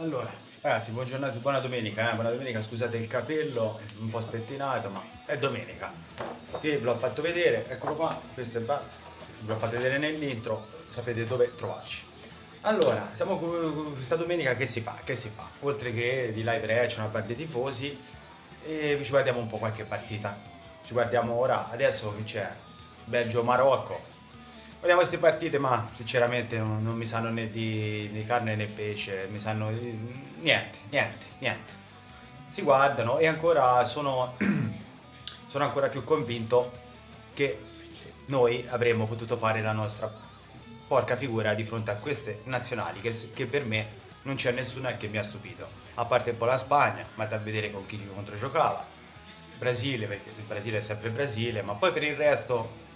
Allora, ragazzi, buona, buona domenica, eh? buona domenica, scusate il capello, un po' spettinato, ma è domenica. Qui ve l'ho fatto vedere, eccolo qua, questo è ve l'ho fatto vedere nell'intro, sapete dove trovarci. Allora, siamo questa domenica che si fa? Che si fa? Oltre che di live reaction a parte dei tifosi, e ci guardiamo un po' qualche partita. Ci guardiamo ora, adesso che c'è Belgio-Marocco, Guardiamo queste partite, ma sinceramente non, non mi sanno né di, di, carne né pesce, mi sanno niente, niente, niente. Si guardano e ancora sono, sono ancora più convinto che noi avremmo potuto fare la nostra porca figura di fronte a queste nazionali che, che per me non c'è nessuna che mi ha stupito. A parte un po' la Spagna, ma da vedere con chi contro giocava. Brasile, perché il Brasile è sempre Brasile, ma poi per il resto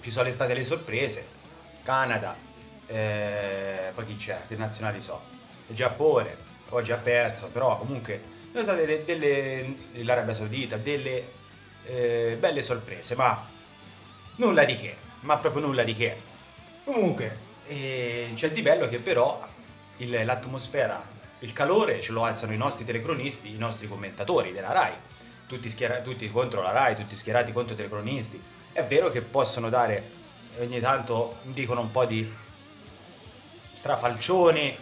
ci sono state le sorprese, Canada, eh, poi chi c'è, che nazionali so, Giappone, oggi ha perso, però comunque sono state delle, delle l'Arabia Saudita, delle eh, belle sorprese, ma nulla di che, ma proprio nulla di che. Comunque eh, c'è di bello che però l'atmosfera, il calore ce lo alzano i nostri telecronisti, i nostri commentatori della RAI, tutti, tutti contro la RAI, tutti schierati contro i telecronisti, è vero che possono dare, ogni tanto dicono un po' di strafalcioni,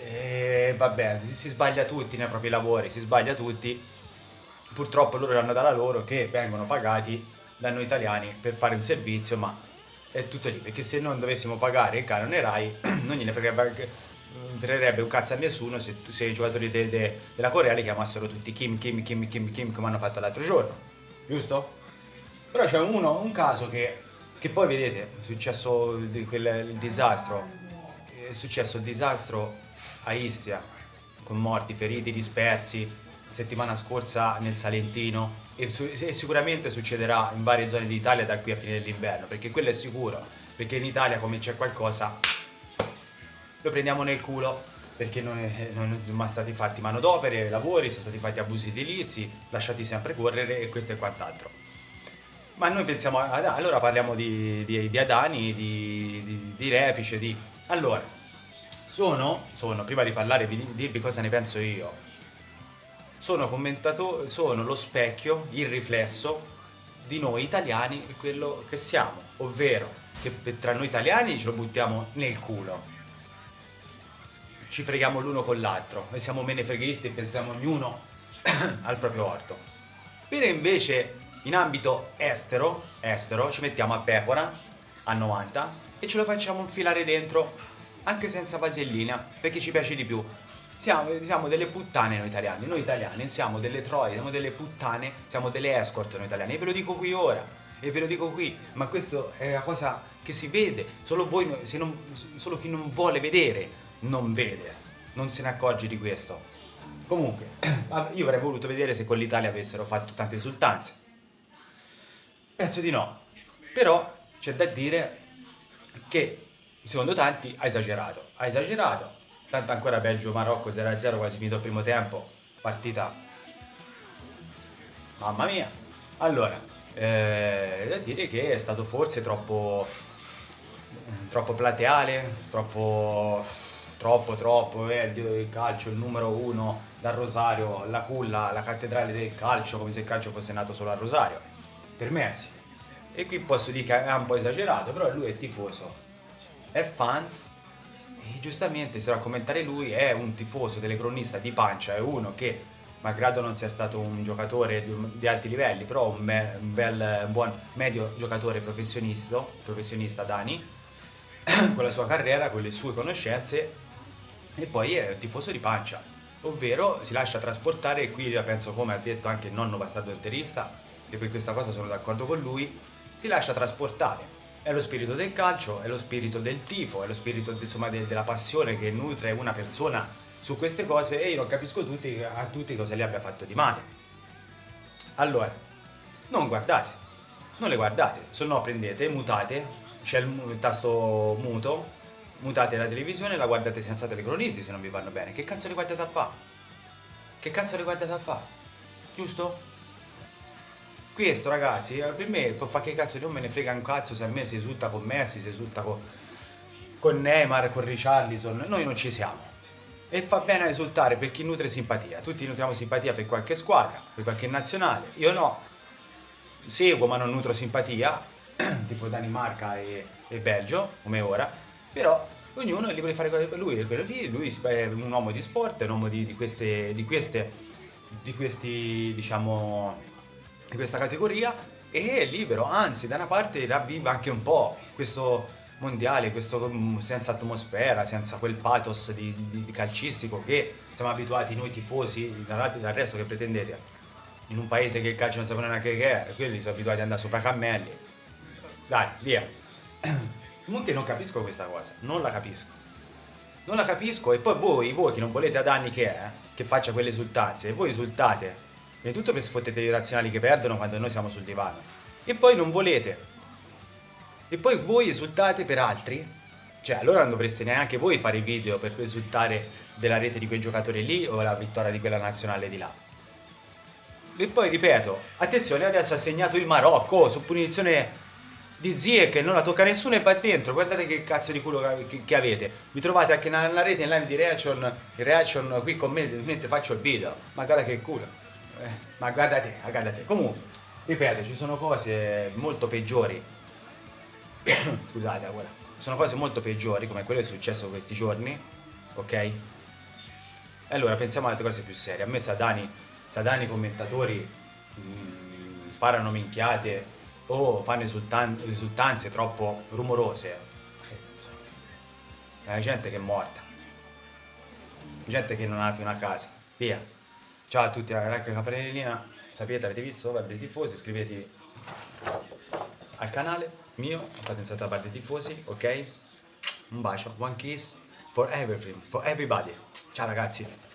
e vabbè, si sbaglia tutti nei propri lavori, si sbaglia tutti. Purtroppo loro hanno dalla loro che vengono pagati da noi italiani per fare un servizio, ma è tutto lì, perché se non dovessimo pagare il canone RAI non gliene fregherebbe un cazzo a nessuno se, se i giocatori de, de, della Corea li chiamassero tutti Kim, Kim, Kim, Kim, Kim, come hanno fatto l'altro giorno, giusto? Però c'è uno, un caso che, che poi vedete, è successo il, quel, il disastro, è successo il disastro a Istia, con morti, feriti, dispersi, settimana scorsa nel Salentino. E, su, e sicuramente succederà in varie zone d'Italia da qui a fine dell'inverno, perché quello è sicuro, perché in Italia come c'è qualcosa lo prendiamo nel culo perché non, è, non sono stati fatti manodopere, lavori, sono stati fatti abusi edilizi, lasciati sempre correre e questo e quant'altro. Ma noi pensiamo, ad, allora parliamo di, di, di Adani, di, di, di Repice, di... Allora, sono, sono, prima di parlare, di dirvi cosa ne penso io, sono commentatore, sono lo specchio, il riflesso di noi italiani e quello che siamo, ovvero che tra noi italiani ce lo buttiamo nel culo, ci freghiamo l'uno con l'altro e siamo menefreghisti e pensiamo ognuno al proprio orto. Per invece in ambito estero, estero ci mettiamo a pecora a 90 e ce lo facciamo infilare dentro anche senza vasellina perché ci piace di più. Siamo, siamo, delle puttane noi italiani, noi italiani siamo delle troie, siamo delle puttane, siamo delle escort noi italiani e ve lo dico qui ora e ve lo dico qui, ma questo è una cosa che si vede, solo, voi, non, solo chi non vuole vedere non vede, non se ne accorge di questo. Comunque, io avrei voluto vedere se con l'Italia avessero fatto tante esultanze, Penso di no. Però c'è da dire che secondo tanti ha esagerato. Ha esagerato. Tanto ancora Belgio-Marocco 0-0 quasi finito il primo tempo. Partita. Mamma mia. Allora, eh, da dire che è stato forse troppo troppo plateale, troppo troppo troppo, eh, il calcio, il numero uno dal Rosario, la culla, la cattedrale del calcio, come se il calcio fosse nato solo a Rosario per Messi. E qui posso dire che è un po' esagerato, però lui è tifoso, è fans. E giustamente se va a commentare lui è un tifoso telecronista di pancia, è uno che malgrado non sia stato un giocatore di, alti livelli, però un, un bel, un buon medio giocatore professionista, professionista Dani, con la sua carriera, con le sue conoscenze e poi è un tifoso di pancia, ovvero si lascia trasportare e qui io penso come ha detto anche il nonno bastardo interista e per questa cosa sono d'accordo con lui, si lascia trasportare. È lo spirito del calcio, è lo spirito del tifo, è lo spirito insomma, de della passione che nutre una persona su queste cose e io non capisco tutti, a tutti cosa gli abbia fatto di male. Allora, non guardate, non le guardate, se no prendete, mutate, c'è il, il, tasto muto, mutate la televisione e la guardate senza telecronisti se non vi vanno bene. Che cazzo le guardate a fa? Che cazzo le guardate a fa? Giusto? Questo ragazzi, eh, per me può fare che cazzo, non me ne frega un cazzo se a me si esulta con Messi, si esulta con, con Neymar, con Richarlison, noi non ci siamo. E fa bene a esultare per chi nutre simpatia. Tutti nutriamo simpatia per qualche squadra, per qualche nazionale. Io no. Seguo ma non nutro simpatia, tipo Danimarca e, e Belgio, come ora. Però ognuno è libero di fare cose per lui. Lui, lui è un uomo di sport, è un uomo di, di queste, di queste, di questi, diciamo, di questa categoria e è libero, anzi da una parte ravviva anche un po' questo mondiale, questo mm, senza atmosfera, senza quel pathos di, di, di calcistico che siamo abituati noi tifosi dal, dal resto che pretendete in un paese che il calcio non sapeva neanche che è, quelli sono abituati ad andare sopra cammelli. Dai, via. Comunque non capisco questa cosa, non la capisco. Non la capisco e poi voi, voi che non volete ad anni che è, che faccia quelle esultanze, voi esultate. Prima tutto per sfottete gli razionali che perdono quando noi siamo sul divano. E poi non volete e poi voi esultate per altri? Cioè, allora non dovreste neanche voi fare i video per esultare della rete di quel giocatore lì o la vittoria di quella nazionale di là. E poi ripeto, attenzione, adesso ha segnato il Marocco su punizione di Zie che non la tocca nessuno e va dentro. Guardate che cazzo di culo che, che avete. Vi trovate anche nella rete in line di reaction, reaction qui con me mentre faccio il video. Ma guarda che culo. Eh, ma guardate, guardate. Comunque, ripeto, ci sono cose molto peggiori scusate ora, sono cose molto peggiori come quello che è successo questi giorni, ok? Allora pensiamo ad altre cose più serie. A me Sadani, Sadani commentatori mh, mm, sparano minchiate o fanno esultan esultanze troppo rumorose. È gente che è morta. Gente che non ha più una casa. Via. Ciao a tutti ragazzi, Capellina. Sapete, avete visto? Guarda i tifosi, iscrivetevi al canale mio, fate inserta parte dei tifosi, ok? Un bacio, one kiss for everything, for everybody. Ciao ragazzi.